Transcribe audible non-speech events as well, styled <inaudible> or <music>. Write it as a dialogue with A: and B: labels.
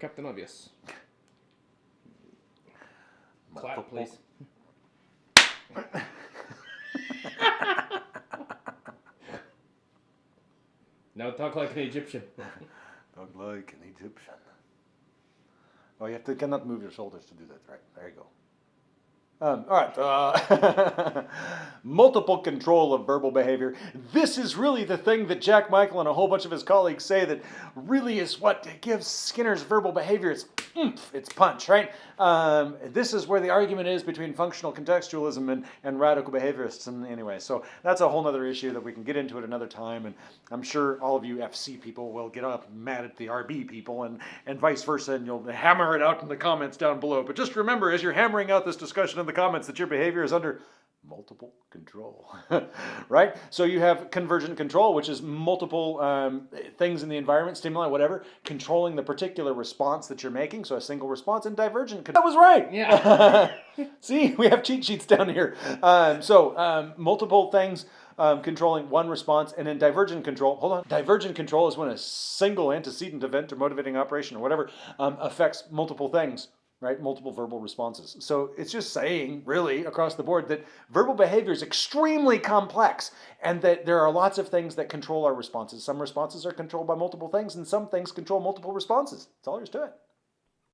A: Captain Obvious. Clap, please. <laughs> now talk like an Egyptian.
B: Talk like an Egyptian. Oh, you have to cannot move your shoulders to do that. Right there, you go. Um, all right. Uh, <laughs> multiple control of verbal behavior. This is really the thing that Jack Michael and a whole bunch of his colleagues say that really is what gives Skinner's verbal behavior its oomph, its punch, right? Um, this is where the argument is between functional contextualism and, and radical behaviorists. And anyway, so that's a whole other issue that we can get into at another time. And I'm sure all of you FC people will get up mad at the RB people and, and vice versa, and you'll hammer it out in the comments down below. But just remember, as you're hammering out this discussion in the comments, that your behavior is under multiple control, <laughs> right? So you have convergent control, which is multiple um, things in the environment, stimuli, whatever, controlling the particular response that you're making. So a single response and divergent. That was right.
A: Yeah. <laughs>
B: See, we have cheat sheets down here. Um, so um, multiple things. Um, controlling one response and then divergent control. Hold on. Divergent control is when a single antecedent event or motivating operation or whatever um, affects multiple things right? Multiple verbal responses. So it's just saying, really, across the board, that verbal behavior is extremely complex and that there are lots of things that control our responses. Some responses are controlled by multiple things, and some things control multiple responses. That's all there is to it.